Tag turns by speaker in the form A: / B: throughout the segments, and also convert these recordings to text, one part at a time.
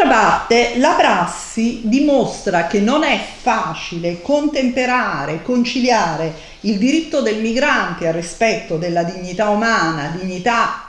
A: D'altra parte la prassi dimostra che non è facile contemperare, conciliare il diritto del migrante al rispetto della dignità umana, dignità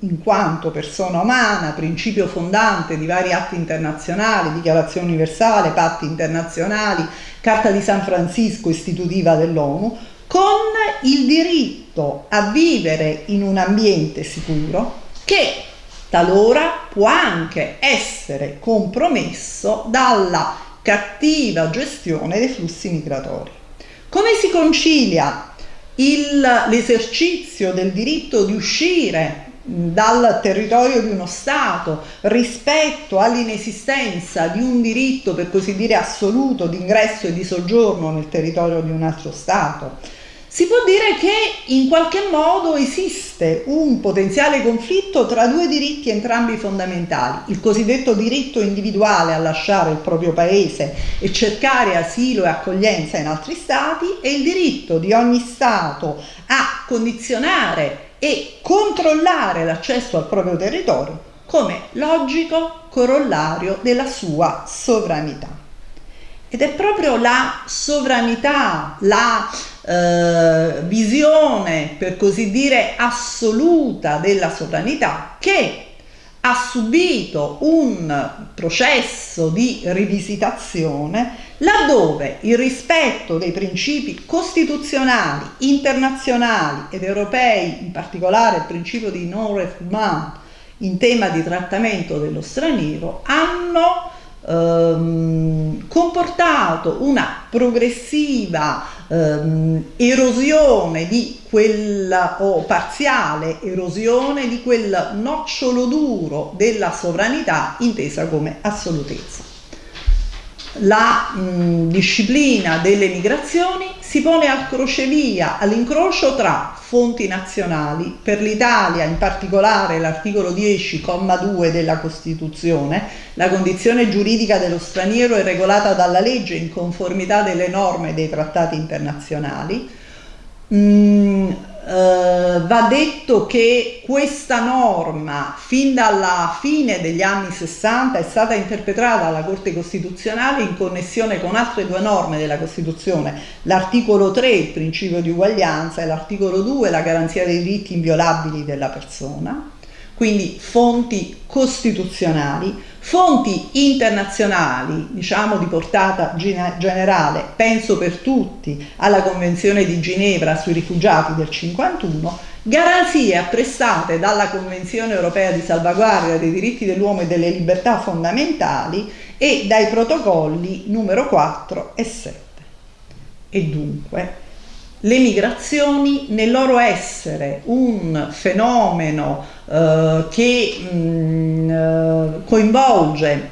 A: in quanto persona umana, principio fondante di vari atti internazionali, dichiarazione universale, patti internazionali, Carta di San Francisco istitutiva dell'ONU, con il diritto a vivere in un ambiente sicuro che talora può anche essere compromesso dalla cattiva gestione dei flussi migratori. Come si concilia l'esercizio del diritto di uscire dal territorio di uno Stato rispetto all'inesistenza di un diritto per così dire assoluto di ingresso e di soggiorno nel territorio di un altro Stato. Si può dire che in qualche modo esiste un potenziale conflitto tra due diritti entrambi fondamentali, il cosiddetto diritto individuale a lasciare il proprio paese e cercare asilo e accoglienza in altri stati e il diritto di ogni Stato a condizionare e controllare l'accesso al proprio territorio come logico corollario della sua sovranità. Ed è proprio la sovranità, la eh, visione per così dire assoluta della sovranità che ha subito un processo di rivisitazione laddove il rispetto dei principi costituzionali, internazionali ed europei, in particolare il principio di non refoulement in tema di trattamento dello straniero, hanno ehm, comportato una progressiva ehm, erosione di quella o parziale erosione di quel nocciolo duro della sovranità intesa come assolutezza la mh, disciplina delle migrazioni si pone al crocevia, all'incrocio tra fonti nazionali, per l'Italia in particolare l'articolo 10,2 della Costituzione, la condizione giuridica dello straniero è regolata dalla legge in conformità delle norme dei trattati internazionali, mh, Uh, va detto che questa norma fin dalla fine degli anni 60 è stata interpretata dalla Corte Costituzionale in connessione con altre due norme della Costituzione, l'articolo 3 il principio di uguaglianza e l'articolo 2 la garanzia dei diritti inviolabili della persona, quindi fonti costituzionali Fonti internazionali, diciamo di portata generale, penso per tutti alla Convenzione di Ginevra sui rifugiati del 51, garanzie apprestate dalla Convenzione europea di salvaguardia dei diritti dell'uomo e delle libertà fondamentali e dai protocolli numero 4 e 7. E dunque le migrazioni nel loro essere un fenomeno eh, che mh, mm, eh, coinvolge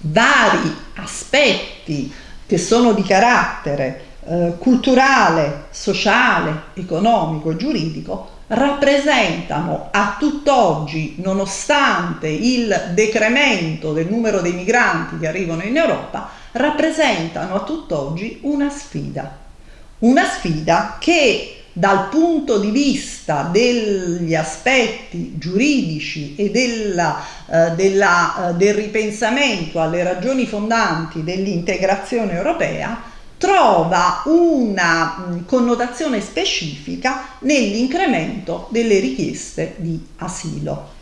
A: vari aspetti che sono di carattere eh, culturale, sociale, economico e giuridico rappresentano a tutt'oggi, nonostante il decremento del numero dei migranti che arrivano in Europa, rappresentano a tutt'oggi una sfida una sfida che dal punto di vista degli aspetti giuridici e della, eh, della, eh, del ripensamento alle ragioni fondanti dell'integrazione europea trova una mh, connotazione specifica nell'incremento delle richieste di asilo.